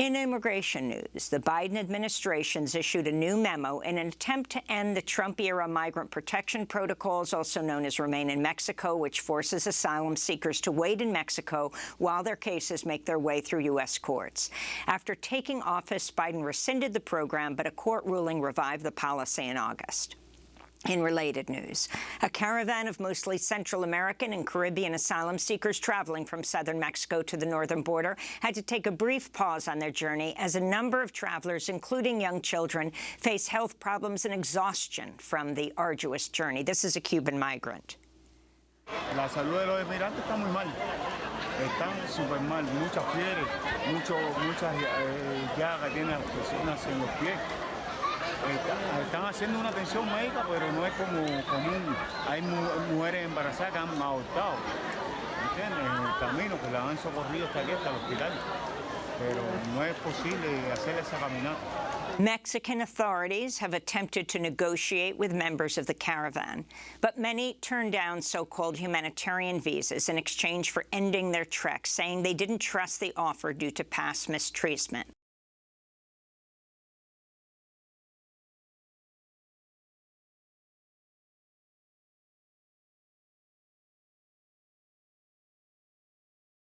In immigration news, the Biden administration's issued a new memo in an attempt to end the Trump-era migrant protection protocols, also known as Remain in Mexico, which forces asylum seekers to wait in Mexico while their cases make their way through U.S. courts. After taking office, Biden rescinded the program, but a court ruling revived the policy in August. In related news, a caravan of mostly Central American and Caribbean asylum seekers traveling from southern Mexico to the northern border had to take a brief pause on their journey as a number of travelers, including young children, face health problems and exhaustion from the arduous journey. This is a Cuban migrant. La salud de los emigrantes está muy mal. Están súper mal. Mucha fiebre, mucho, muchas eh, llagas tienen las personas en los pies. Está- Están haciendo una atención médica, pero no es como común. Hay mu- mujeres embarazadas que han abortado. En el camino, que la han socorrido hasta aquí, hasta el hospital. Pero no es posible hacer esa caminata. Mexican authorities have attempted to negotiate with members of the caravan, but many turned down so-called humanitarian visas in exchange for ending their trek, saying they didn't trust the offer due to past mistreatment.